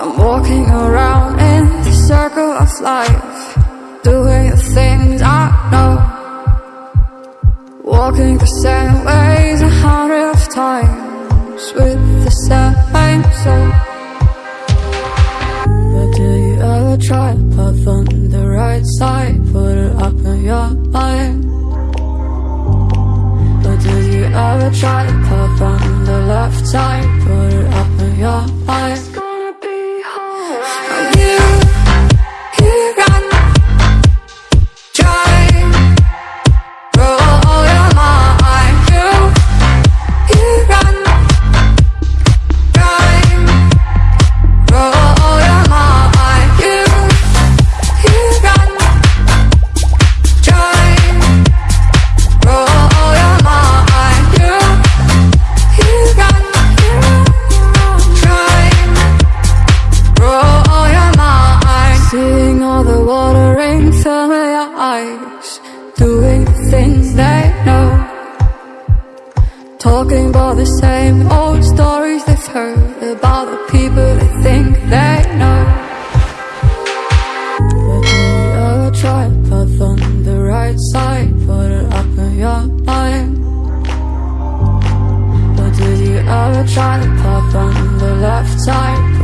I'm walking around in the circle of life, doing the things I know. Walking the same ways a hundred of times with the same soul. But do you ever try to path on the right side? Put it up in your mind. But do you ever try to path on alright. Your eyes, doing things they know. Talking about the same old stories they've heard about the people they think they know. But ever try to path on the right side? Put it up in your mind. But did you ever try to path on the left side?